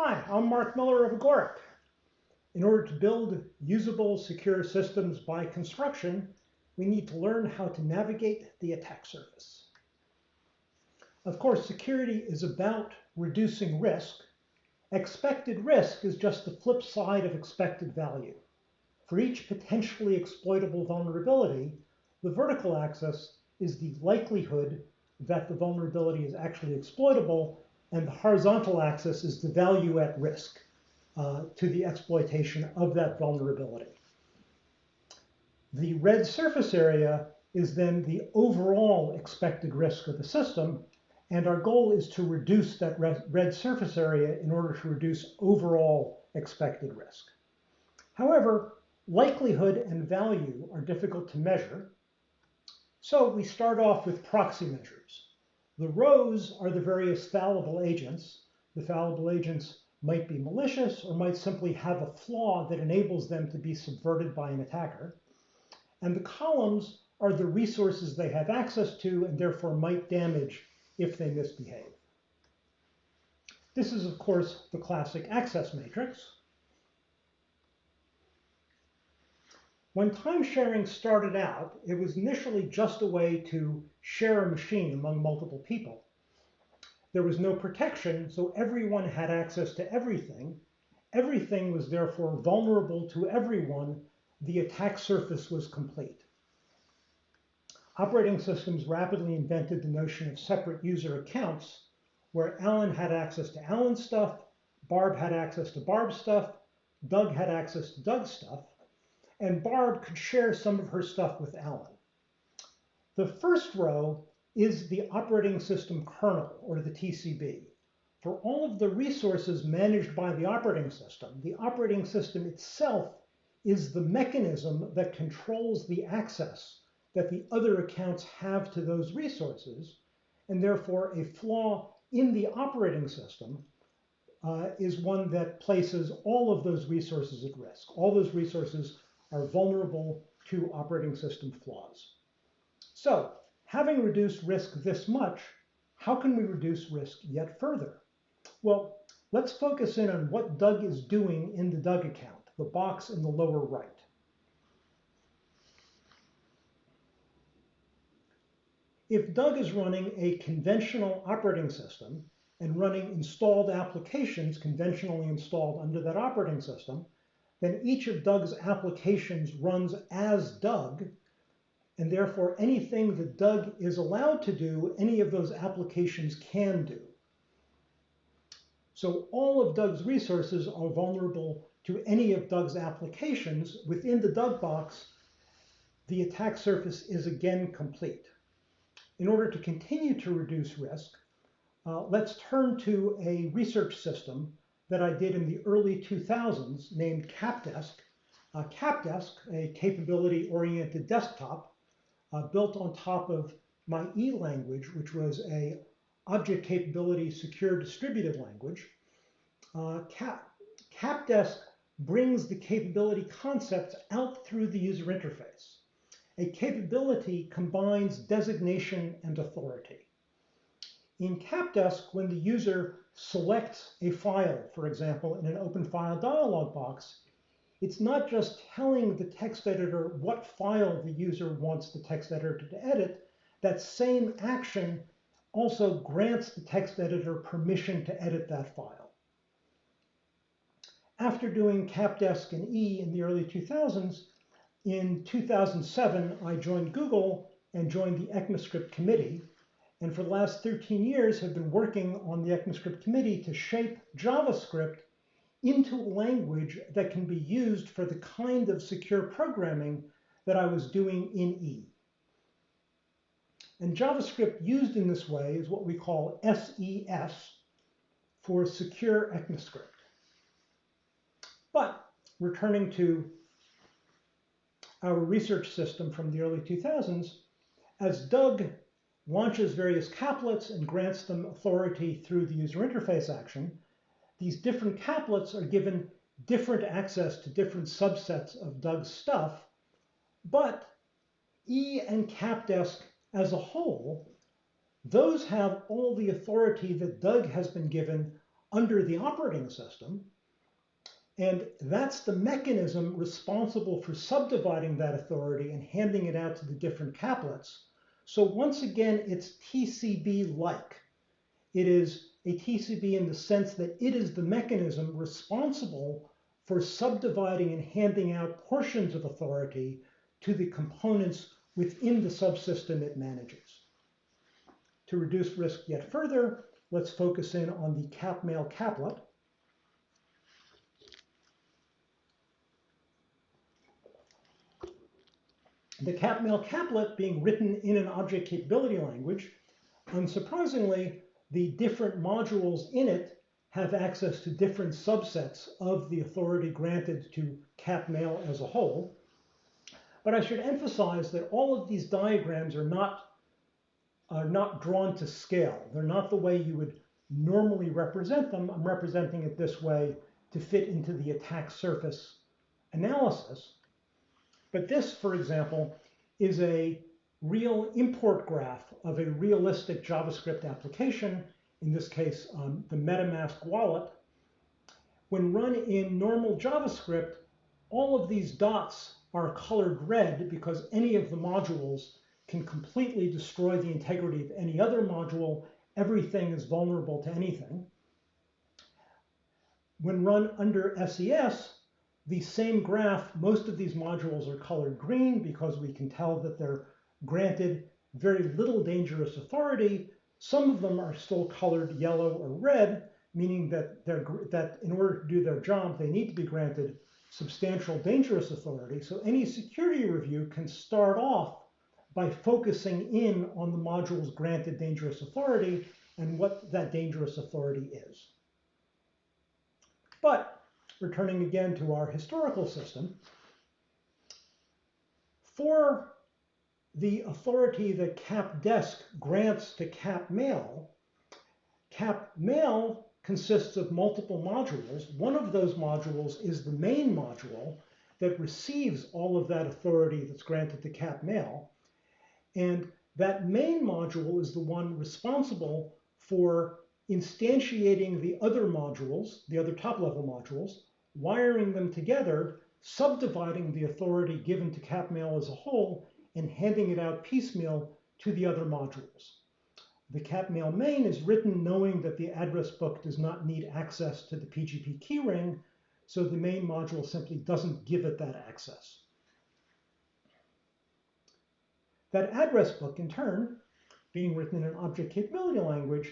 Hi, I'm Mark Miller of Agoric. In order to build usable, secure systems by construction, we need to learn how to navigate the attack surface. Of course, security is about reducing risk. Expected risk is just the flip side of expected value. For each potentially exploitable vulnerability, the vertical axis is the likelihood that the vulnerability is actually exploitable, and the horizontal axis is the value at risk uh, to the exploitation of that vulnerability. The red surface area is then the overall expected risk of the system, and our goal is to reduce that red surface area in order to reduce overall expected risk. However, likelihood and value are difficult to measure, so we start off with proxy measures. The rows are the various fallible agents. The fallible agents might be malicious or might simply have a flaw that enables them to be subverted by an attacker. And the columns are the resources they have access to and therefore might damage if they misbehave. This is, of course, the classic access matrix. When time sharing started out, it was initially just a way to share a machine among multiple people. There was no protection, so everyone had access to everything. Everything was therefore vulnerable to everyone. The attack surface was complete. Operating systems rapidly invented the notion of separate user accounts, where Alan had access to Alan's stuff, Barb had access to Barb's stuff, Doug had access to Doug's stuff, and Barb could share some of her stuff with Alan. The first row is the operating system kernel, or the TCB. For all of the resources managed by the operating system, the operating system itself is the mechanism that controls the access that the other accounts have to those resources, and therefore a flaw in the operating system uh, is one that places all of those resources at risk. All those resources are vulnerable to operating system flaws. So having reduced risk this much, how can we reduce risk yet further? Well, let's focus in on what Doug is doing in the Doug account, the box in the lower right. If Doug is running a conventional operating system and running installed applications conventionally installed under that operating system, then each of Doug's applications runs as Doug, and therefore anything that Doug is allowed to do, any of those applications can do. So all of Doug's resources are vulnerable to any of Doug's applications. Within the Doug box, the attack surface is again complete. In order to continue to reduce risk, uh, let's turn to a research system that I did in the early 2000s named CapDesk. Uh, CapDesk, a capability-oriented desktop uh, built on top of my E language, which was a object capability secure distributed language. Uh, Cap, CapDesk brings the capability concepts out through the user interface. A capability combines designation and authority. In CapDesk, when the user selects a file, for example, in an open file dialog box, it's not just telling the text editor what file the user wants the text editor to edit. That same action also grants the text editor permission to edit that file. After doing CapDesk and E in the early 2000s, in 2007, I joined Google and joined the ECMAScript committee, and for the last 13 years have been working on the ECMAScript committee to shape JavaScript into a language that can be used for the kind of secure programming that I was doing in E. And JavaScript used in this way is what we call SES for Secure ECMAScript. But returning to our research system from the early 2000s, as Doug launches various caplets and grants them authority through the user interface action, these different caplets are given different access to different subsets of Doug's stuff, but E and CapDesk as a whole, those have all the authority that Doug has been given under the operating system. And that's the mechanism responsible for subdividing that authority and handing it out to the different caplets. So once again, it's TCB-like. It is a TCB in the sense that it is the mechanism responsible for subdividing and handing out portions of authority to the components within the subsystem it manages. To reduce risk yet further, let's focus in on the cap-mail caplet. The cap-mail caplet being written in an object capability language, unsurprisingly, the different modules in it have access to different subsets of the authority granted to cap-mail as a whole. But I should emphasize that all of these diagrams are not, are not drawn to scale. They're not the way you would normally represent them. I'm representing it this way to fit into the attack surface analysis. But this, for example, is a real import graph of a realistic JavaScript application, in this case, um, the MetaMask wallet. When run in normal JavaScript, all of these dots are colored red because any of the modules can completely destroy the integrity of any other module. Everything is vulnerable to anything. When run under SES, the same graph, most of these modules are colored green because we can tell that they're granted very little dangerous authority. Some of them are still colored yellow or red, meaning that, they're, that in order to do their job, they need to be granted substantial dangerous authority. So any security review can start off by focusing in on the module's granted dangerous authority and what that dangerous authority is. But returning again to our historical system, for the authority that CapDesk grants to CapMail, CapMail consists of multiple modules. One of those modules is the main module that receives all of that authority that's granted to CapMail. And that main module is the one responsible for instantiating the other modules, the other top-level modules, wiring them together, subdividing the authority given to CapMail as a whole, and handing it out piecemeal to the other modules. The CapMail main is written knowing that the address book does not need access to the PGP keyring, so the main module simply doesn't give it that access. That address book, in turn, being written in an object capability language,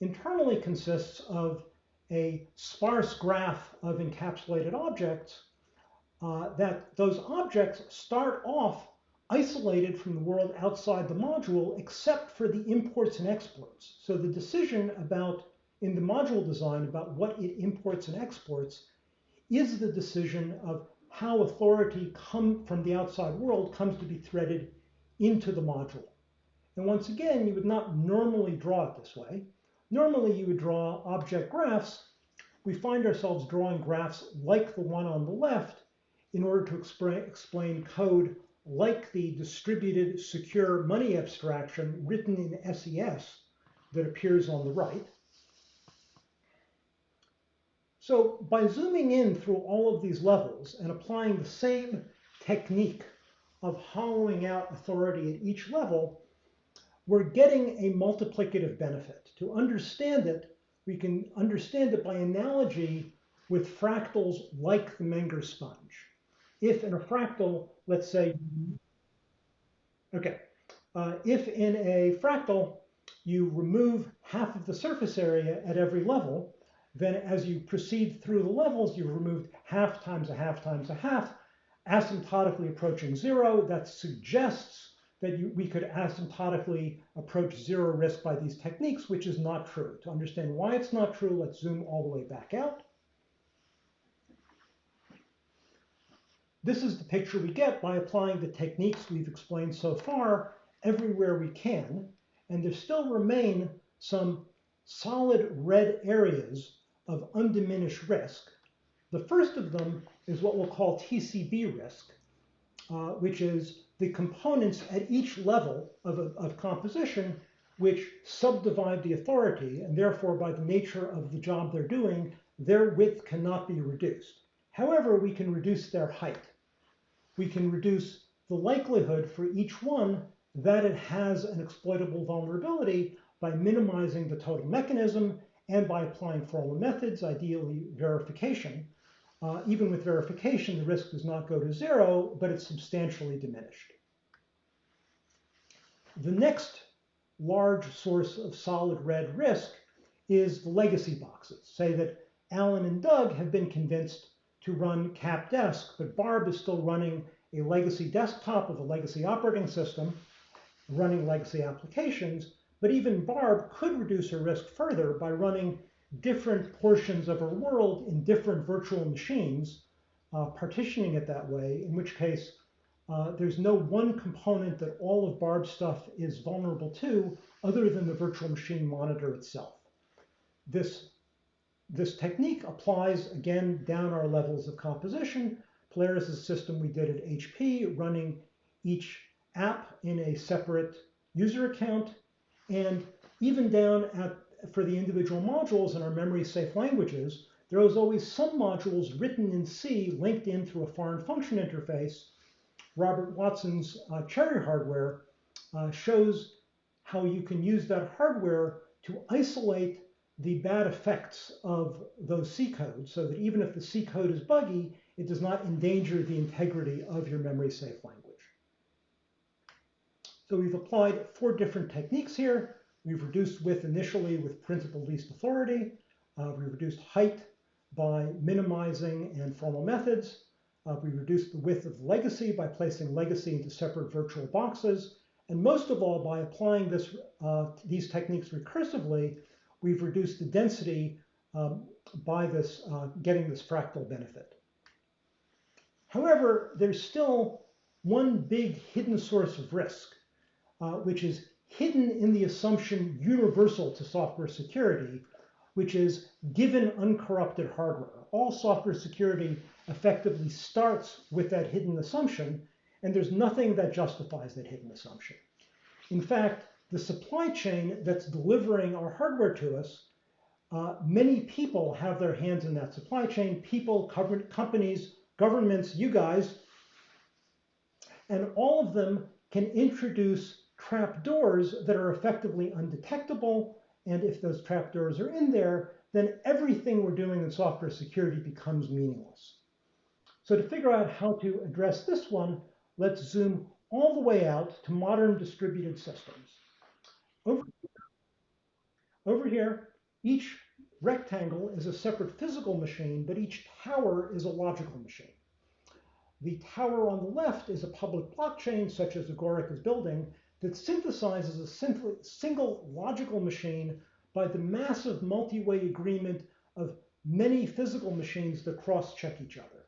internally consists of a sparse graph of encapsulated objects, uh, that those objects start off isolated from the world outside the module, except for the imports and exports. So the decision about, in the module design, about what it imports and exports is the decision of how authority come from the outside world comes to be threaded into the module. And once again, you would not normally draw it this way. Normally, you would draw object graphs. We find ourselves drawing graphs like the one on the left in order to explain code like the distributed secure money abstraction written in SES that appears on the right. So by zooming in through all of these levels and applying the same technique of hollowing out authority at each level, we're getting a multiplicative benefit. To understand it, we can understand it by analogy with fractals like the Menger sponge. If in a fractal, let's say, okay, uh, if in a fractal you remove half of the surface area at every level, then as you proceed through the levels, you've removed half times a half times a half, asymptotically approaching zero. That suggests that you, we could asymptotically approach zero risk by these techniques, which is not true. To understand why it's not true, let's zoom all the way back out. This is the picture we get by applying the techniques we've explained so far everywhere we can, and there still remain some solid red areas of undiminished risk. The first of them is what we'll call TCB risk, uh, which is the components at each level of, of composition which subdivide the authority, and therefore by the nature of the job they're doing, their width cannot be reduced. However, we can reduce their height. We can reduce the likelihood for each one that it has an exploitable vulnerability by minimizing the total mechanism and by applying formal methods, ideally verification. Uh, even with verification, the risk does not go to zero, but it's substantially diminished. The next large source of solid red risk is the legacy boxes. Say that Alan and Doug have been convinced to run cap CapDesk, but Barb is still running a legacy desktop with a legacy operating system, running legacy applications, but even Barb could reduce her risk further by running different portions of her world in different virtual machines, uh, partitioning it that way, in which case uh, there's no one component that all of Barb's stuff is vulnerable to other than the virtual machine monitor itself. This, this technique applies again down our levels of composition. Polaris is a system we did at HP running each app in a separate user account and even down at, for the individual modules in our memory safe languages, there was always some modules written in C linked in through a foreign function interface. Robert Watson's uh, CHERI hardware uh, shows how you can use that hardware to isolate the bad effects of those C codes so that even if the C code is buggy, it does not endanger the integrity of your memory safe language. So we've applied four different techniques here. We've reduced width initially with principle least authority. Uh, we reduced height by minimizing and formal methods. Uh, we reduced the width of legacy by placing legacy into separate virtual boxes. And most of all, by applying this, uh, these techniques recursively, we've reduced the density um, by this, uh, getting this fractal benefit. However, there's still one big hidden source of risk uh, which is hidden in the assumption universal to software security, which is given uncorrupted hardware. All software security effectively starts with that hidden assumption, and there's nothing that justifies that hidden assumption. In fact, the supply chain that's delivering our hardware to us, uh, many people have their hands in that supply chain, people, companies, governments, you guys, and all of them can introduce trapdoors that are effectively undetectable. And if those trapdoors are in there, then everything we're doing in software security becomes meaningless. So to figure out how to address this one, let's zoom all the way out to modern distributed systems. Over here, over here each rectangle is a separate physical machine, but each tower is a logical machine. The tower on the left is a public blockchain, such as Agoric is building, that synthesizes a single logical machine by the massive multi-way agreement of many physical machines that cross-check each other.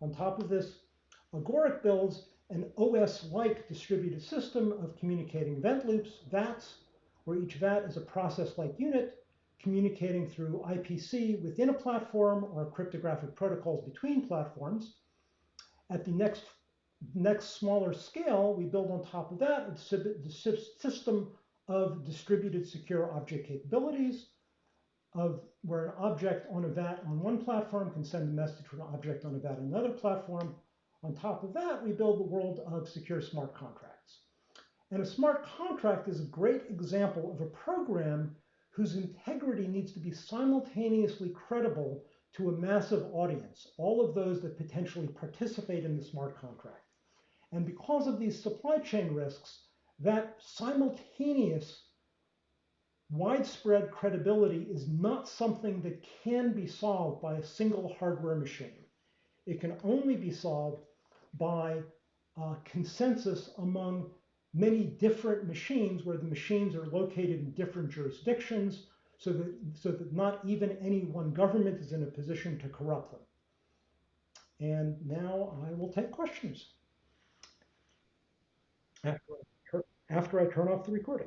On top of this, Agoric builds an OS-like distributed system of communicating event loops, VATs, where each VAT is a process-like unit communicating through IPC within a platform or cryptographic protocols between platforms. At the next next smaller scale, we build on top of that the system of distributed secure object capabilities of where an object on a VAT on one platform can send a message to an object on a VAT on another platform. On top of that, we build the world of secure smart contracts. And a smart contract is a great example of a program whose integrity needs to be simultaneously credible to a massive audience, all of those that potentially participate in the smart contract. And because of these supply chain risks, that simultaneous widespread credibility is not something that can be solved by a single hardware machine. It can only be solved by uh, consensus among many different machines where the machines are located in different jurisdictions so that, so that not even any one government is in a position to corrupt them. And now I will take questions after I, turn off the recording.